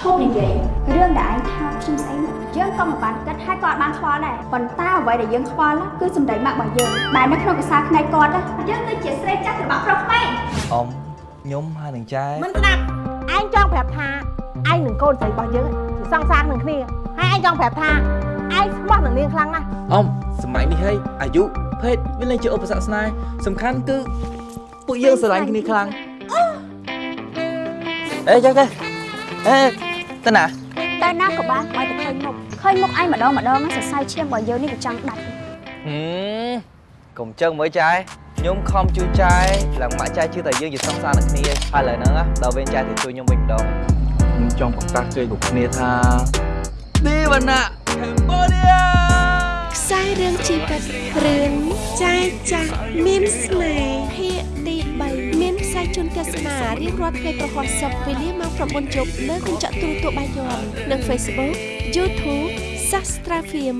ឈប់និយាយរឿងដែលឯងថាខ្ញុំស្អីនោះយើងក៏មិនបានគិតហើយក៏អត់បានខ្វល់ដែរប៉ុន្តែអ្វីដែលយើងខ្វល់គឺសម្ដីម៉ាក់របស់យើងដែលនៅក្នុងកសាភ្នែកគាត់ណាយើងគឺជាស្រីចាស់របស់ប្រុសក្មេងអ៊ំខ្ញុំហើយនឹងចែមិនស្ដាប់ឯងចង់ប្រាប់ថាឯងនឹងកូនស្រីរបស់យើងជាសង្សារនឹងគ្នាហើយឯងចង់ប្រាប់ថាឯងស្មោះនឹងនាងខ្លាំងណាស់អ៊ំសម័យនេះហើយអាយុភេទវាលែងជាឧបសគ្គស្នេហ៍សំខាន់គឺពួកយើងស្រឡាញ់គ្នាខ្លាំងអេចឹងទេអេ ទៅណាតែណាក៏បានបើតែឃើញមុខឃើញមុខឯងម្ដងម្ដងហ្នឹងសរសៃឈាមរបស់យើងនេះវាចង់ដាច់ហឹមកុំចឹងមើលចែខ្ញុំខំជួយចែឡើងម៉ាក់ចែជឿតែយើងជាសង្សារនឹងគ្នាហើយឥឡូវហ្នឹងណាដល់វេនចែទៅជួយខ្ញុំវិញម្ដងខ្ញុំចង់ប្រកាសជ័យគ្រប់គ្នាថាទេវណ្ណៈ Cambodia ខ្សែរឿងជីវិតរឿងចាយចាស់មានស្នេហ៍ ទស្សនារៀងរាល់ថ្ងៃប្រហោះសប្តាហ៍វេលាម៉ោង9យប់លើកញ្ចក់ទូរទស្សន៍បាយ័ននិង Facebook YouTube Sastra Film